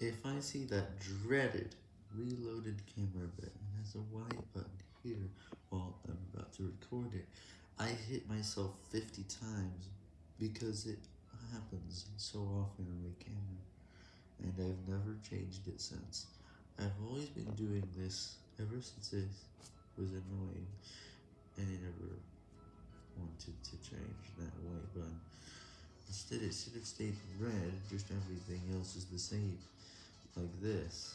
If I see that dreaded reloaded camera button has a white button here while I'm about to record it, I hit myself 50 times because it happens so often on my camera, and I've never changed it since. I've always been doing this ever since it was annoying, and I never wanted to change that white button. Instead it should have stayed red, just everything else is the same, like this,